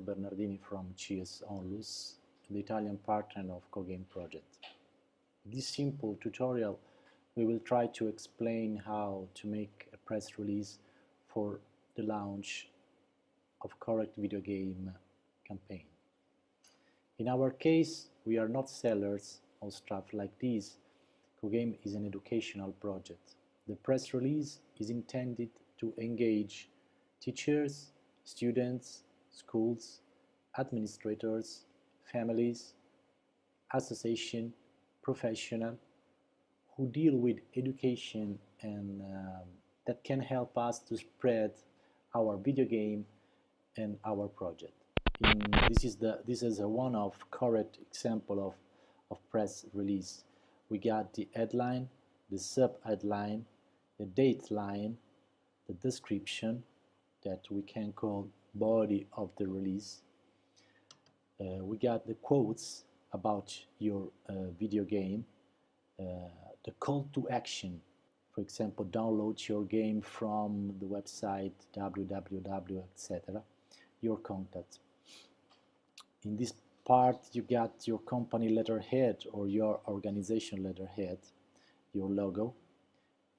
Bernardini from CS Onlus, the Italian partner of CoGame project. In this simple tutorial, we will try to explain how to make a press release for the launch of correct video game campaign. In our case, we are not sellers of stuff like this. CoGame is an educational project. The press release is intended to engage teachers, students, schools, administrators, families, association, professional who deal with education and um, that can help us to spread our video game and our project. In, this is the this is a one of correct example of of press release. We got the headline, the sub headline, the date line, the description that we can call body of the release. Uh, we got the quotes about your uh, video game, uh, the call to action, for example, download your game from the website www, etc., your contact. In this part, you got your company letterhead or your organization letterhead, your logo,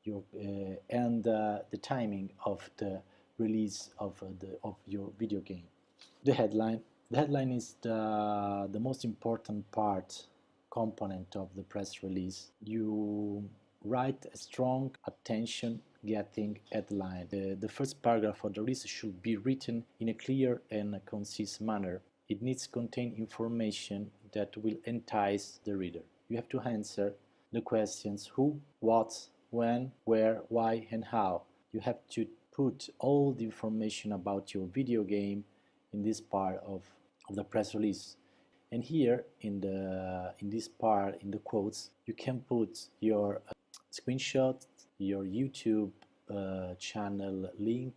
your, uh, and uh, the timing of the release of, uh, the, of your video game. The headline. The headline is the, the most important part, component of the press release. You write a strong attention getting headline. The, the first paragraph of the release should be written in a clear and concise manner. It needs to contain information that will entice the reader. You have to answer the questions who, what, when, where, why, and how. You have to put all the information about your video game in this part of, of the press release. And here in the in this part, in the quotes, you can put your uh, screenshot, your YouTube uh, channel link,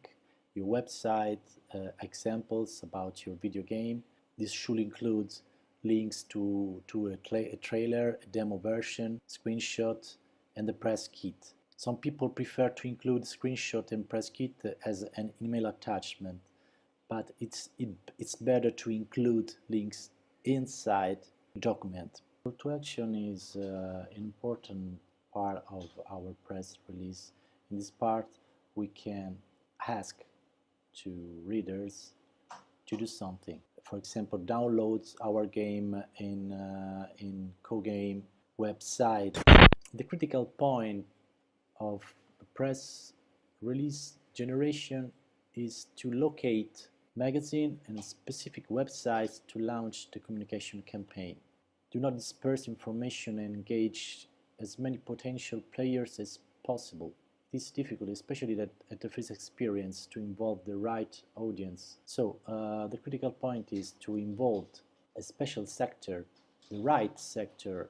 your website, uh, examples about your video game. This should include links to, to a, a trailer, a demo version, screenshot, and the press kit. Some people prefer to include screenshot and press kit as an email attachment, but it's, it, it's better to include links inside the document. Call to action is uh, an important part of our press release. In this part, we can ask to readers to do something. For example, download our game in, uh, in CoGame website. The critical point of the press release generation is to locate magazine and specific websites to launch the communication campaign. Do not disperse information and engage as many potential players as possible. It is difficult, especially that at the first experience, to involve the right audience. So uh, the critical point is to involve a special sector, the right sector